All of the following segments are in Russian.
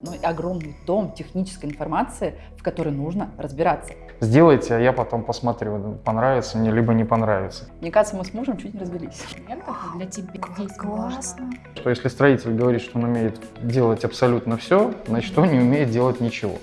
ну и огромный том технической информации, в которой нужно разбираться. Сделайте, а я потом посмотрю, понравится мне, либо не понравится. Мне кажется, мы с мужем чуть не развелись. для тебя здесь Классно. Что если строитель говорит, что он умеет делать абсолютно все, значит он не умеет делать ничего.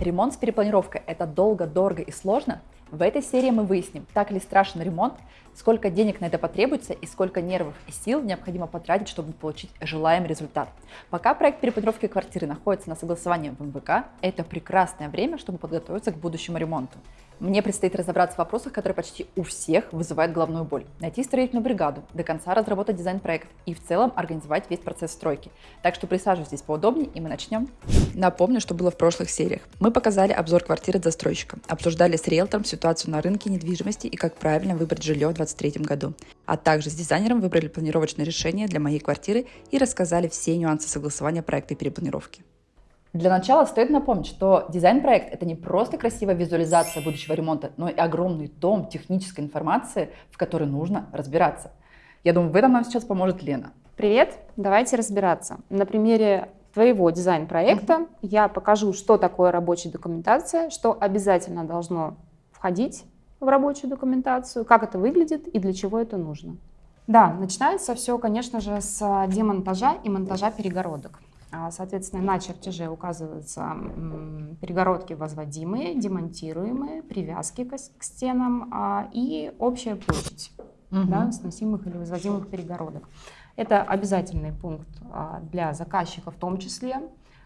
Ремонт с перепланировкой – это долго, дорого и сложно? В этой серии мы выясним, так ли страшен ремонт, сколько денег на это потребуется и сколько нервов и сил необходимо потратить, чтобы получить желаемый результат. Пока проект перепланировки квартиры находится на согласовании в МВК, это прекрасное время, чтобы подготовиться к будущему ремонту. Мне предстоит разобраться в вопросах, которые почти у всех вызывают головную боль. Найти строительную бригаду, до конца разработать дизайн-проект и в целом организовать весь процесс стройки. Так что присаживайтесь поудобнее и мы начнем. Напомню, что было в прошлых сериях. Мы показали обзор квартиры застройщика, обсуждали с риэлтором ситуацию на рынке недвижимости и как правильно выбрать жилье в 2023 году. А также с дизайнером выбрали планировочное решение для моей квартиры и рассказали все нюансы согласования проекта и перепланировки. Для начала стоит напомнить, что дизайн-проект – это не просто красивая визуализация будущего ремонта, но и огромный том технической информации, в которой нужно разбираться. Я думаю, в этом нам сейчас поможет Лена. Привет, давайте разбираться. На примере твоего дизайн-проекта mm-hmm. я покажу, что такое рабочая документация, что обязательно должно входить в рабочую документацию, как это выглядит и для чего это нужно. Да, начинается все, конечно же, с демонтажа и монтажа перегородок. А, соответственно, на чертеже указываются перегородки возводимые, демонтируемые, привязки к стенам а, и общая площадь угу. да, сносимых или возводимых перегородок. Это обязательный пункт а, для заказчика в том числе,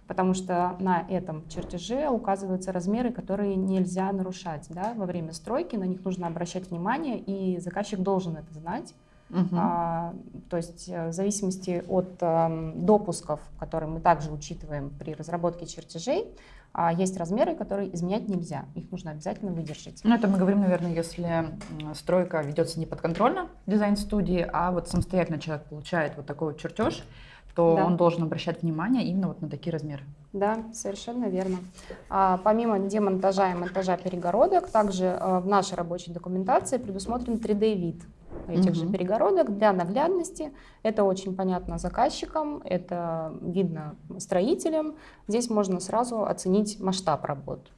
потому что на этом чертеже указываются размеры, которые нельзя нарушать. Да? Во время стройки на них нужно обращать внимание, и заказчик должен это знать. Угу. А, то есть э, в зависимости от а, допусков, которые мы также учитываем при разработке чертежей, а, есть размеры, которые изменять нельзя. Их нужно обязательно выдержать. Ну, это мы говорим, наверное, если стройка ведется не подконтрольно дизайн-студии, а вот самостоятельно человек получает вот такой вот чертеж, то да. он должен обращать внимание именно вот на такие размеры. Да, совершенно верно. А, помимо демонтажа и монтажа перегородок, также а, в нашей рабочей документации предусмотрен 3D-вид этих угу. же перегородок для наглядности. Это очень понятно заказчикам, это видно строителям. Здесь можно сразу оценить масштаб работ.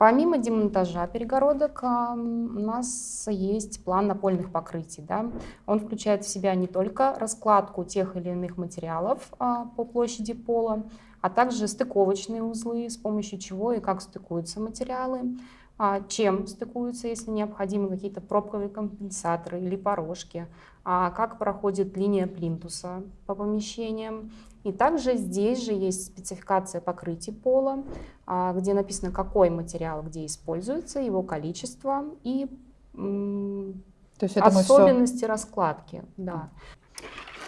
Помимо демонтажа перегородок, у нас есть план напольных покрытий. Да? Он включает в себя не только раскладку тех или иных материалов а, по площади пола, а также стыковочные узлы, с помощью чего и как стыкуются материалы, а, чем стыкуются, если необходимы какие-то пробковые компенсаторы или порожки, а как проходит линия плинтуса по помещениям. И также здесь же есть спецификация покрытия пола, а, где написано, какой материал где используется, его количество и То есть особенности все... раскладки. Да.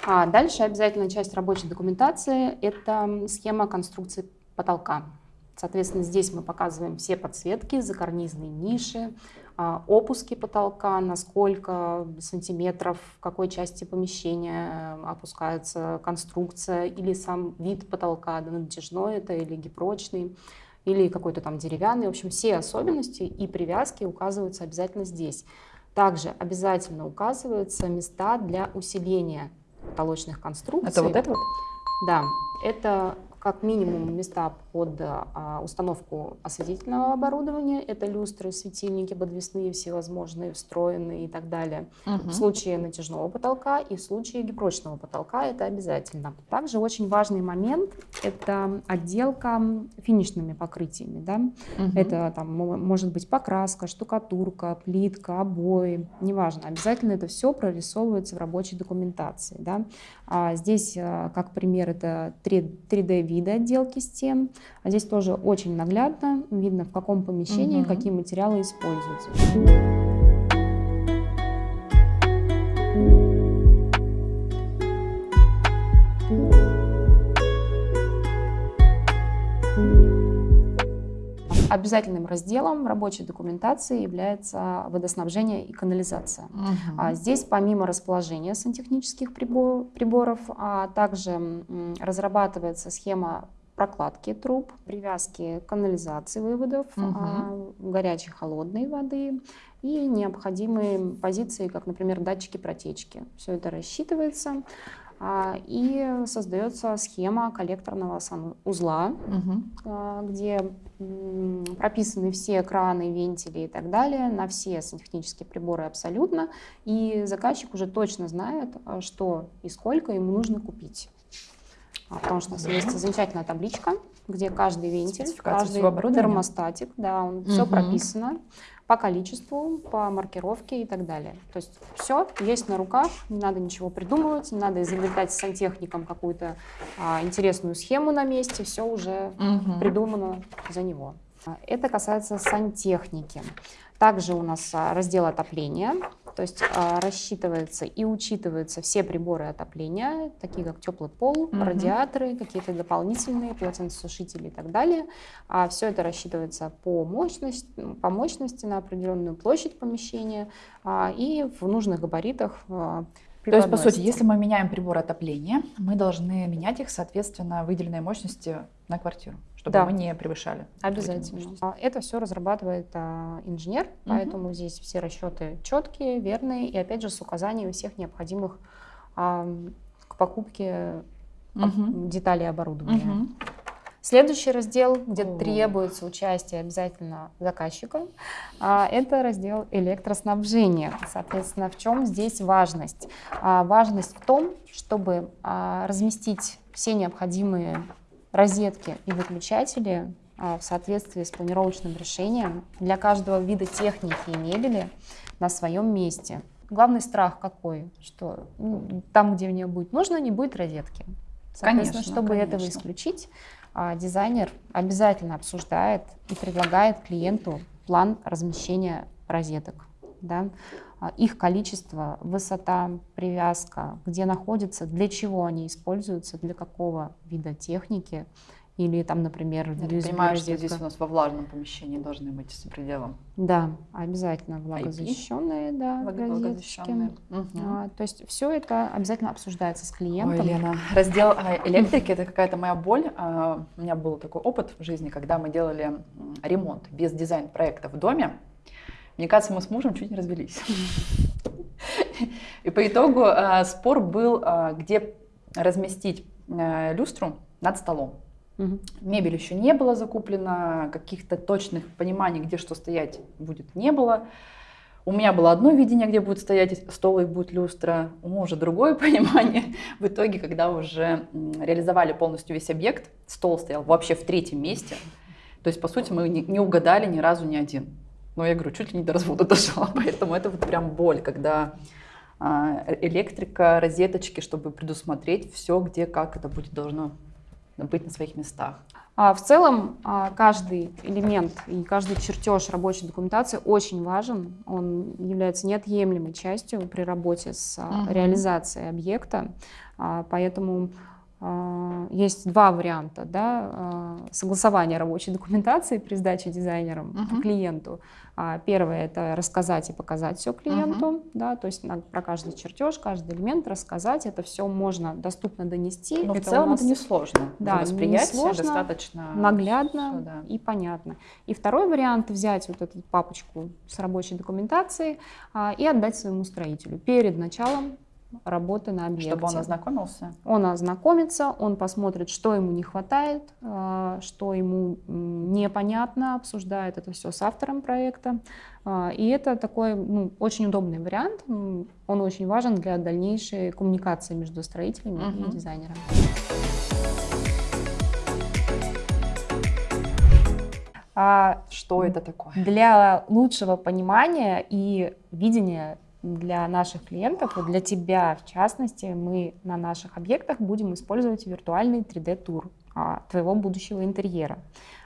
А дальше обязательно часть рабочей документации – это схема конструкции потолка. Соответственно, здесь мы показываем все подсветки, закарнизные ниши, опуски потолка, на сколько сантиметров, в какой части помещения опускается конструкция или сам вид потолка, да, натяжной это или гипрочный, или какой-то там деревянный. В общем, все особенности и привязки указываются обязательно здесь. Также обязательно указываются места для усиления потолочных конструкций. Это вот это вот? Да, это как минимум места под а, установку осветительного оборудования. Это люстры, светильники подвесные, всевозможные, встроенные и так далее. Угу. В случае натяжного потолка и в случае гипрочного потолка это обязательно. Также очень важный момент – это отделка финишными покрытиями. Да? Угу. Это там, может быть покраска, штукатурка, плитка, обои, неважно. Обязательно это все прорисовывается в рабочей документации. Да? А здесь, а, как пример, это 3D виды отделки стен. А здесь тоже очень наглядно видно, в каком помещении угу. какие материалы используются. Обязательным разделом рабочей документации является водоснабжение и канализация. Угу. А здесь помимо расположения сантехнических приборов, а также разрабатывается схема прокладки труб, привязки канализации выводов, угу. горячей холодной воды и необходимые позиции, как, например, датчики протечки. Все это рассчитывается. А, и создается схема коллекторного санузла, Мгм. где прописаны все краны, вентили и так далее на все сантехнические приборы абсолютно. И заказчик уже точно знает, что и сколько ему нужно купить. А, Потому что у нас есть замечательная табличка, где каждый вентиль, каждый термостатик, да, он все Мгм. прописано по количеству, по маркировке и так далее. То есть все есть на руках, не надо ничего придумывать, не надо изобретать с сантехником какую-то а, интересную схему на месте, все уже Мгм. придумано за него. А, Это касается сантехники. Также у нас а, раздел отопления, то есть а, рассчитывается и учитываются все приборы отопления, такие как теплый пол, Мгм. радиаторы, какие-то дополнительные полотенцесушители и так далее. А все это рассчитывается по мощности, по мощности на определенную площадь помещения а, и в нужных габаритах. а, То есть, по сути, если мы меняем приборы отопления, мы должны менять их, соответственно, выделенной мощности на квартиру, чтобы Да. мы не превышали. Обязательно. А, Это все разрабатывает а, инженер, Мгм. поэтому здесь все расчеты четкие, верные и опять же с указанием всех необходимых а, к покупке Мгм. деталей оборудования. Мгм. Следующий раздел, где О. требуется участие обязательно заказчика, это раздел электроснабжения. Соответственно, в чем здесь важность? А, Важность в том, чтобы а, разместить все необходимые розетки и выключатели а, в соответствии с планировочным решением для каждого вида техники и мебели на своем месте. Главный страх какой? Что там, где мне будет нужно, не будет розетки. Соответственно, Конечно, чтобы этого конечно. исключить, а, дизайнер обязательно обсуждает и предлагает клиенту план размещения розеток. Да? А, Их количество, высота, привязка, где находятся, для чего они используются, для какого вида техники. Или там, например, Я USB понимаю, что здесь у нас во влажном помещении должны быть с пределом. Да, обязательно влагозащищенные, да, розеточки. Влагозащищенные. Мгм. А, То есть все это обязательно обсуждается с Ой, клиентом. Лена, раздел а, электрики это какая-то моя боль. А, У меня был такой опыт в жизни, когда мы делали ремонт без дизайн-проекта в доме. Мне кажется, мы с мужем чуть не развелись. И по итогу а, спор был, а, где разместить а, люстру над столом. Мгм. Мебель еще не было закуплена, каких-то точных пониманий, где что стоять будет, не было. У меня было одно видение, где будет стоять стол и будет люстра, у мужа другое понимание. В итоге, когда уже реализовали полностью весь объект, стол стоял вообще в третьем месте. То есть, по сути, мы не угадали ни разу ни один. Но я говорю, чуть ли не до развода дошла, поэтому это вот прям боль, когда а, электрика, розеточки, чтобы предусмотреть все, где, как это будет должно быть на своих местах. А в целом а, каждый элемент и каждый чертеж рабочей документации очень важен. Он является неотъемлемой частью при работе с реализацией объекта. Поэтому есть два варианта да, а, согласования рабочей документации при сдаче дизайнером Мгм. клиенту. А, Первое это рассказать и показать все клиенту, да, то есть про каждый чертеж, каждый элемент рассказать. Это все можно доступно донести. Но в Это у целом нас это несложно. Да, несложно, достаточно наглядно всё, да. и понятно. И второй вариант взять вот эту папочку с рабочей документацией а, и отдать своему строителю перед началом работы на объекте. Чтобы он ознакомился. Он ознакомится, он посмотрит, что ему не хватает, а, что ему непонятно, обсуждает это все с автором проекта. А, И это такой ну, очень удобный вариант. Он очень важен для дальнейшей коммуникации между строителями Мгм. и дизайнерами. А, Что это такое? для лучшего понимания и видения для наших клиентов, для тебя в частности, мы на наших объектах будем использовать виртуальный 3D-тур а, твоего будущего интерьера.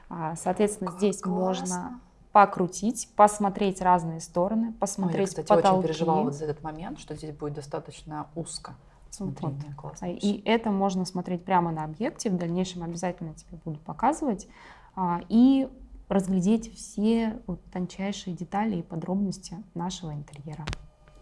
А, Соответственно, здесь можно покрутить, посмотреть разные стороны, Ой, я, посмотреть кстати, потолки. очень переживала вот за этот момент, что здесь будет достаточно узко. Смотрение. Классно. А, И это можно смотреть прямо на объекте. В дальнейшем обязательно тебе буду показывать. а, И разглядеть все вот тончайшие детали и подробности нашего интерьера.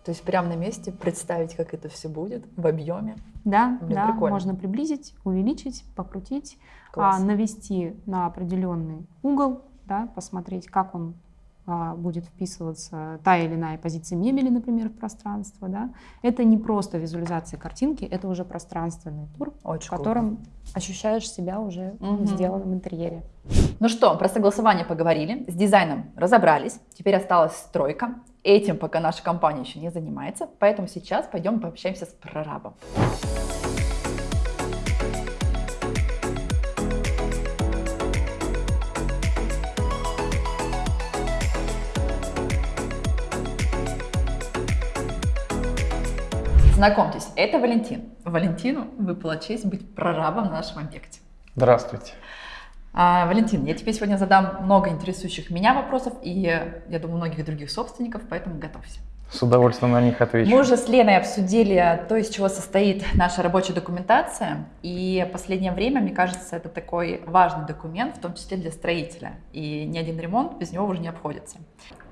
То есть прямо на месте представить, как это все будет в объеме. Да, Блин, да, прикольно. можно приблизить, увеличить, покрутить, а, Класс. навести на определенный угол, да, посмотреть, как он будет вписываться та или иная позиция мебели, например, в пространство. Да? Это не просто визуализация картинки, это уже пространственный тур, Очень в котором круто. ощущаешь себя уже угу. в интерьере. Ну что, про согласование поговорили, с дизайном разобрались, теперь осталась стройка. Этим пока наша компания еще не занимается, поэтому сейчас пойдем пообщаемся с прорабом. Знакомьтесь, это Валентин. Валентину выпала честь быть прорабом на нашем объекте. Здравствуйте. А, Валентин, я тебе сегодня задам много интересующих меня вопросов и, я думаю, многих других собственников, поэтому готовься. С удовольствием на них отвечу. Мы уже с Леной обсудили то, из чего состоит наша рабочая документация. И последнее время, мне кажется, это такой важный документ, в том числе для строителя. И ни один ремонт без него уже не обходится.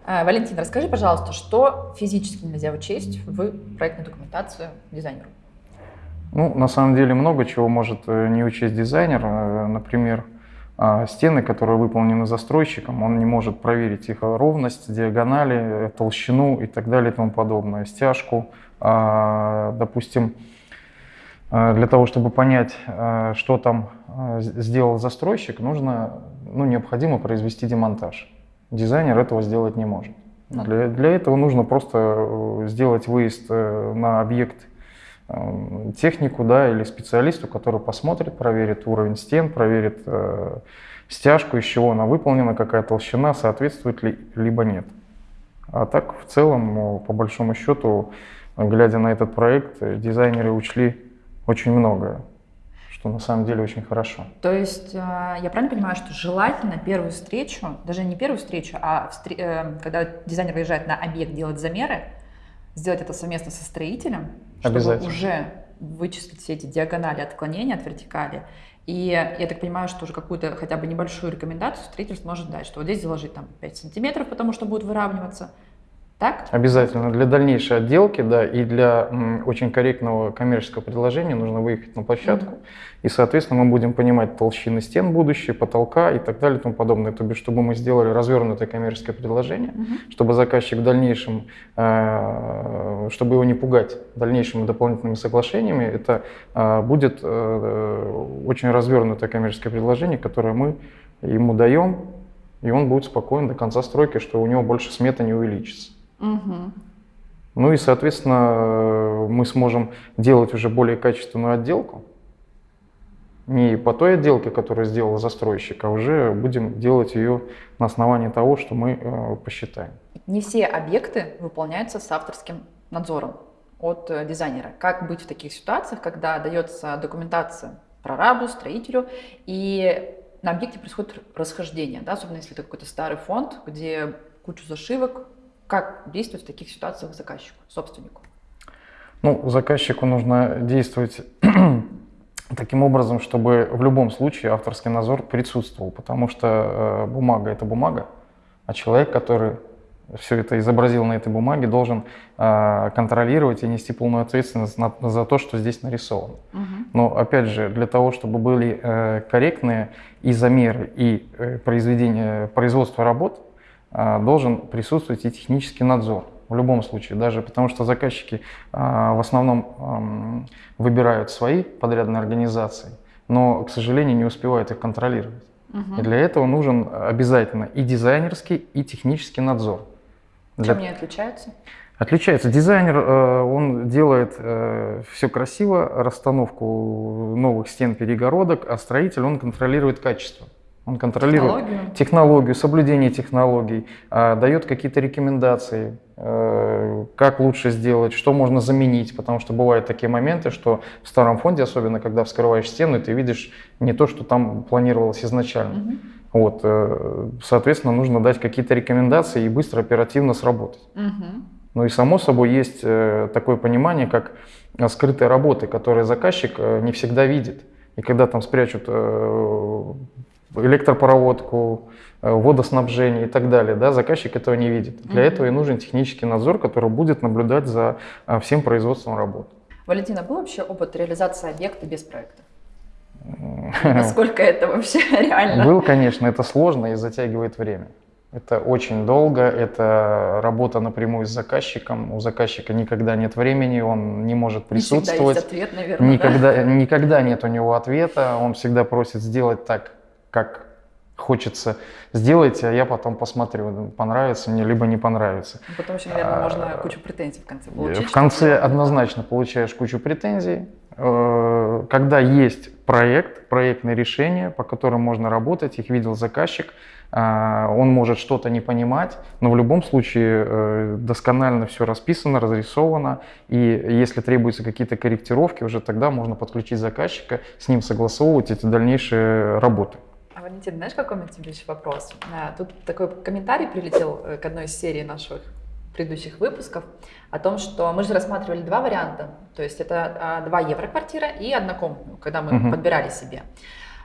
А, Валентин, расскажи, пожалуйста, что физически нельзя учесть в проектную документацию дизайнеру? Ну, на самом деле много чего может э, не учесть дизайнер. Э, например, стены, которые выполнены застройщиком, он не может проверить их ровность, диагонали, толщину и так далее и тому подобное, стяжку. А, допустим, для того, чтобы понять, что там сделал застройщик, нужно, ну, необходимо произвести демонтаж дизайнер этого сделать не может. Для, для этого нужно просто э, сделать выезд э, на объект э, технику да, или специалисту, который посмотрит, проверит уровень стен, проверит э, стяжку, из чего она выполнена, какая толщина, соответствует ли, либо нет. А так, в целом, по большому счету, глядя на этот проект, дизайнеры учли очень многое что на самом деле очень хорошо. То есть а, я правильно понимаю, что желательно первую встречу, даже не первую встречу, а встр... Э, когда дизайнер выезжает на объект делать замеры, сделать это совместно со строителем, чтобы уже вычислить все эти диагонали отклонения от вертикали. И я так понимаю, что уже какую-то хотя бы небольшую рекомендацию строитель сможет дать, что вот здесь заложить там 5 сантиметров, потому что будет выравниваться, так? Обязательно. Для дальнейшей отделки, да, и для м, очень корректного коммерческого предложения нужно выехать на площадку. Mm-hmm. И, соответственно, мы будем понимать толщины стен будущие, потолка и так далее и тому подобное. То бишь, чтобы мы сделали развернутое коммерческое предложение, mm-hmm. чтобы заказчик в дальнейшем, э, чтобы его не пугать дальнейшими дополнительными соглашениями, это э, будет э, очень развернутое коммерческое предложение, которое мы ему даем, и он будет спокоен до конца стройки, что у него больше смета не увеличится. Угу. Ну и, соответственно, мы сможем делать уже более качественную отделку. Не по той отделке, которую сделал застройщик, а уже будем делать ее на основании того, что мы э, посчитаем. Не все объекты выполняются с авторским надзором от э, дизайнера. Как быть в таких ситуациях, когда дается документация прорабу, строителю, и на объекте происходит расхождение, да, особенно если это какой-то старый фонд, где кучу зашивок, как действовать в таких ситуациях заказчику, собственнику? Ну, заказчику нужно действовать таким образом, чтобы в любом случае авторский надзор присутствовал, потому что э, бумага – это бумага, а человек, который все это изобразил на этой бумаге, должен э, контролировать и нести полную ответственность на, за то, что здесь нарисовано. Угу. Но опять же, для того, чтобы были э, корректные и замеры, и э, произведение, производство работ, должен присутствовать и технический надзор. В любом случае, даже потому что заказчики а, в основном выбирают свои подрядные организации, но, к сожалению, не успевают их контролировать. Угу. И для этого нужен обязательно и дизайнерский, и технический надзор. Чем для... они отличаются? Отличается. Дизайнер, э, он делает э, все красиво, расстановку новых стен перегородок, а строитель, он контролирует качество. Он контролирует технологию, технологию соблюдение технологий, а, дает какие-то рекомендации, э, как лучше сделать, что можно заменить, потому что бывают такие моменты, что в старом фонде, особенно когда вскрываешь стену, ты видишь не то, что там планировалось изначально. Угу. Вот, э, соответственно, нужно дать какие-то рекомендации и быстро, оперативно сработать. Угу. Ну и само собой есть э, такое понимание, как скрытые работы, которые заказчик не всегда видит. И когда там спрячут электропроводку, э, водоснабжение и так далее. Да, заказчик этого не видит. Для этого и нужен технический надзор, который будет наблюдать за э, всем производством работ. Валентина, был вообще опыт реализации объекта без проекта? Насколько это вообще реально? Был, конечно, это сложно и затягивает время. Это очень долго, это работа напрямую с заказчиком. У заказчика никогда нет времени, он не может присутствовать. Не всегда есть ответ, наверное. Никогда, да? никогда нет у него ответа. Он всегда просит сделать так, как хочется. Сделайте, а я потом посмотрю, понравится мне, либо не понравится. Ну, потом еще, наверное, а, можно кучу претензий в конце получить. В конце однозначно получаешь кучу претензий. Э, когда есть проект, проектное решение, по которым можно работать, их видел заказчик, а, он может что-то не понимать, но в любом случае э, досконально все расписано, разрисовано, и если требуются какие-то корректировки, уже тогда можно подключить заказчика, с ним согласовывать эти дальнейшие работы. А, Валентин, знаешь, какой у меня тебе еще вопрос? А, тут такой комментарий прилетел э, к одной из серий наших предыдущих выпусков о том, что мы же рассматривали два варианта. То есть это 2 евро квартира и однокомнатную, когда мы угу. подбирали себе.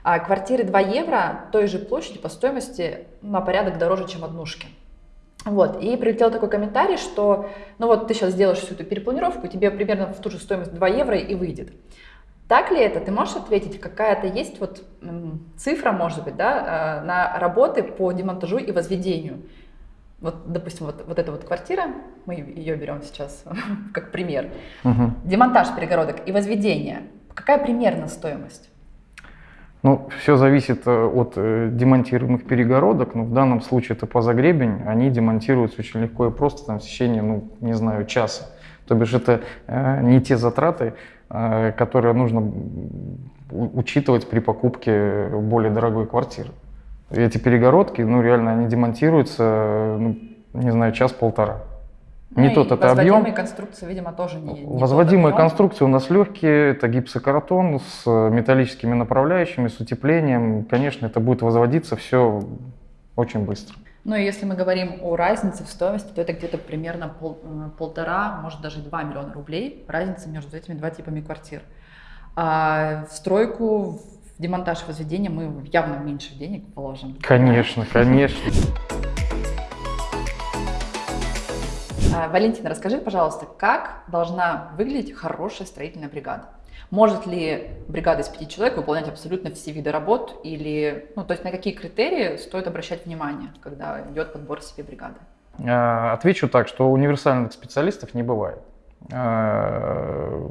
А квартиры 2 евро той же площади по стоимости на порядок дороже, чем однушки. Вот, и прилетел такой комментарий, что, ну вот ты сейчас сделаешь всю эту перепланировку, тебе примерно в ту же стоимость 2 евро и выйдет. Так ли это? Ты можешь ответить, какая-то есть вот цифра, может быть, да, э, на работы по демонтажу и возведению? Вот, допустим, вот, вот эта вот квартира, мы ее берем сейчас как пример. Угу. Демонтаж перегородок и возведение. Какая примерно стоимость? Ну, все зависит э, от э, демонтируемых перегородок, но в данном случае это позагребень, они демонтируются очень легко и просто там, в течение, ну, не знаю, часа. То бишь это э, не те затраты, которые нужно учитывать при покупке более дорогой квартиры. Эти перегородки, ну реально, они демонтируются, ну, не знаю, час-полтора. Ну не тот это объем. Возводимые конструкции, видимо, тоже не, не Возводимые конструкции у нас легкие, это гипсокартон с металлическими направляющими, с утеплением. Конечно, это будет возводиться все очень быстро. Ну и если мы говорим о разнице в стоимости, то это где-то примерно пол, э, полтора, может даже два миллиона рублей разница между этими два типами квартир. А в стройку, в демонтаж возведения мы явно меньше денег положим. Конечно, конечно. А, Валентина, расскажи, пожалуйста, как должна выглядеть хорошая строительная бригада? Может ли бригада из пяти человек выполнять абсолютно все виды работ? Или, ну, то есть на какие критерии стоит обращать внимание, когда идет подбор себе бригады? А, отвечу так, что универсальных специалистов не бывает. А,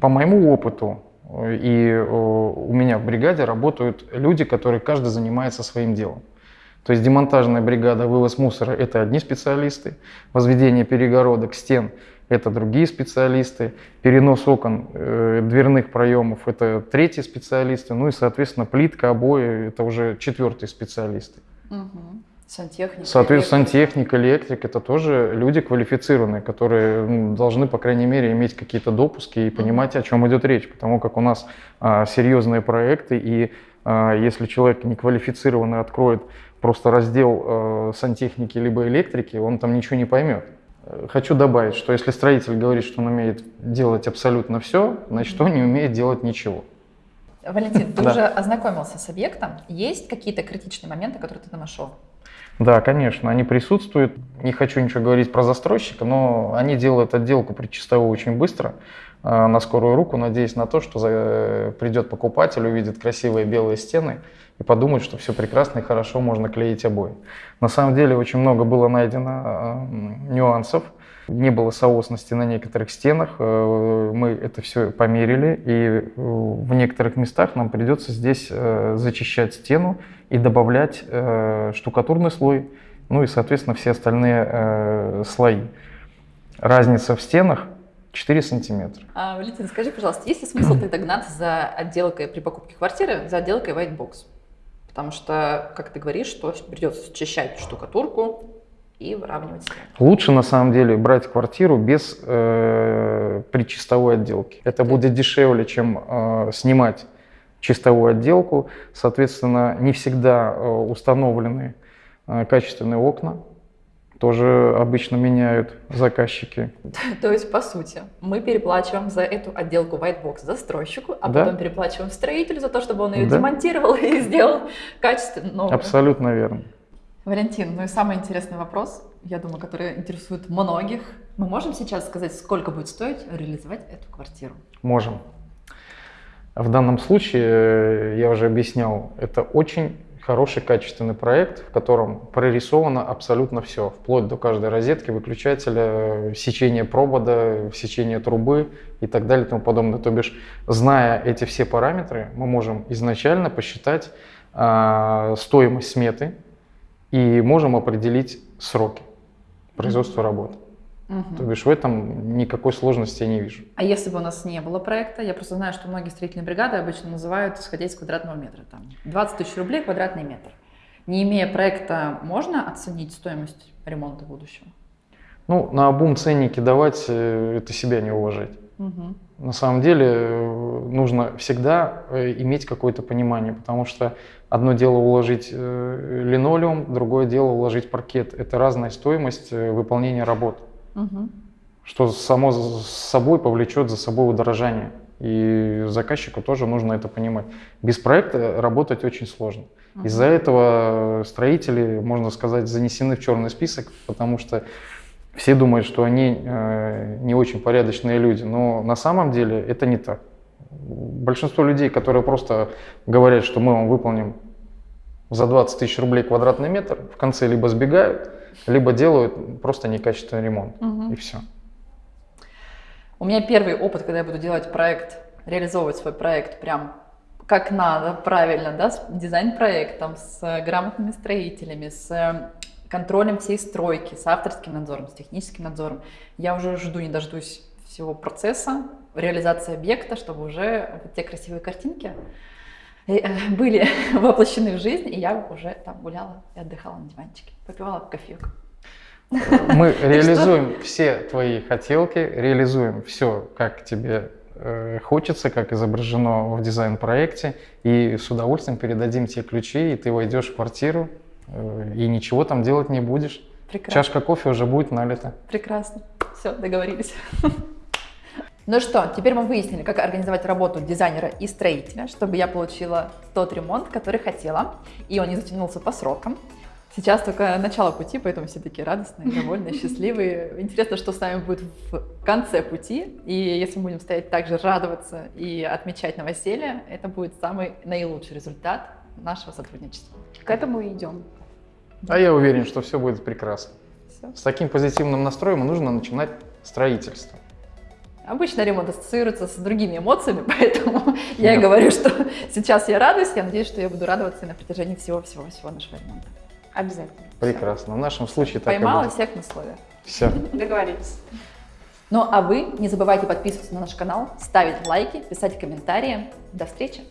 по моему опыту, и у меня в бригаде работают люди, которые каждый занимается своим делом. То есть демонтажная бригада, вывоз мусора – это одни специалисты, возведение перегородок, стен – это другие специалисты, перенос окон, э, дверных проемов – это третьи специалисты, ну и, соответственно, плитка, обои – это уже четвертые специалисты. Угу. Сантехник. Соответственно, сантехник, электрик – это тоже люди квалифицированные, которые должны, по крайней мере, иметь какие-то допуски и понимать, о чем идет речь, потому как у нас а, серьезные проекты, и а, если человек неквалифицированный откроет просто раздел э, сантехники либо электрики, он там ничего не поймет. Хочу добавить, что если строитель говорит, что он умеет делать абсолютно все, значит он не умеет делать ничего. Валентин, ты да. уже ознакомился с объектом. Есть какие-то критичные моменты, которые ты нашел? Да, конечно, они присутствуют. Не хочу ничего говорить про застройщика, но они делают отделку предчистовую очень быстро, на скорую руку, надеясь на то, что э, придет покупатель, увидит красивые белые стены и подумают, что все прекрасно и хорошо, можно клеить обои. На самом деле очень много было найдено э, нюансов, не было соосности на некоторых стенах, э, мы это все померили, и э, в некоторых местах нам придется здесь э, зачищать стену и добавлять э, штукатурный слой, ну и, соответственно, все остальные э, слои. Разница в стенах 4 сантиметра. А, Валентин, скажи, пожалуйста, есть ли смысл тогда гнаться за отделкой при покупке квартиры, за отделкой white box? Потому что, как ты говоришь, что придется счищать штукатурку и выравнивать стены. Лучше, на самом деле, брать квартиру без э, причистовой отделки. Это будет дешевле, чем э, снимать чистовую отделку. Соответственно, не всегда э, установлены э, качественные окна тоже обычно меняют заказчики. То есть, по сути, мы переплачиваем за эту отделку Whitebox застройщику, а да? потом переплачиваем строителю за то, чтобы он ее да? демонтировал и сделал качественно новую. Абсолютно верно. Валентин, ну и самый интересный вопрос, я думаю, который интересует многих. Мы можем сейчас сказать, сколько будет стоить реализовать эту квартиру? Можем. В данном случае, я уже объяснял, это очень хороший качественный проект, в котором прорисовано абсолютно все, вплоть до каждой розетки, выключателя, сечения провода, сечения трубы и так далее и тому подобное. То бишь, зная эти все параметры, мы можем изначально посчитать э, стоимость сметы и можем определить сроки производства работы. Угу. То бишь в этом никакой сложности я не вижу. А если бы у нас не было проекта, я просто знаю, что многие строительные бригады обычно называют, исходя из квадратного метра, там 20 тысяч рублей квадратный метр. Не имея проекта, можно оценить стоимость ремонта будущего? Ну, на обум ценники давать, э, это себя не уважать. Угу. На самом деле э, нужно всегда э, иметь какое-то понимание, потому что одно дело уложить линолеум, другое дело уложить паркет. Это разная стоимость выполнения работ угу. что само с собой повлечет за собой удорожание. И заказчику тоже нужно это понимать. Без проекта работать очень сложно. Угу. Из-за этого строители, можно сказать, занесены в черный список, потому что все думают, что они э, не очень порядочные люди, но на самом деле это не так. Большинство людей, которые просто говорят, что мы вам выполним за 20 тысяч рублей квадратный метр, в конце либо сбегают, либо делают просто некачественный ремонт, угу. и все. У меня первый опыт, когда я буду делать проект, реализовывать свой проект прям как надо, правильно, да, с дизайн-проектом, с грамотными строителями, с контролем всей стройки, с авторским надзором, с техническим надзором. Я уже жду, не дождусь всего процесса, реализации объекта, чтобы уже вот те красивые картинки Э, были воплощены в жизнь, и я уже там гуляла и отдыхала на диванчике, попивала кофейку. Мы реализуем все твои хотелки, реализуем все, как тебе э, хочется, как изображено в дизайн-проекте, и с удовольствием передадим тебе ключи, и ты войдешь в квартиру, э, и ничего там делать не будешь. Прекрасно. Чашка кофе уже будет налита. Прекрасно. Все, договорились. Ну что, теперь мы выяснили, как организовать работу дизайнера и строителя, чтобы я получила тот ремонт, который хотела, и он не затянулся по срокам. Сейчас только начало пути, поэтому все такие радостные, довольные, счастливые. Интересно, что с нами будет в конце пути. И если мы будем стоять также радоваться и отмечать новоселье, это будет самый наилучший результат нашего сотрудничества. К этому и идем. А я уверен, что все будет прекрасно. Все. С таким позитивным настроем нужно начинать строительство. Обычно ремонт ассоциируется с другими эмоциями, поэтому я говорю, что сейчас я радуюсь, я надеюсь, что я буду радоваться на протяжении всего-всего-всего нашего ремонта. Обязательно. Прекрасно. В нашем случае так Поймала всех на слове. Все. Договорились. Ну а вы не забывайте подписываться на наш канал, ставить лайки, писать комментарии. До встречи!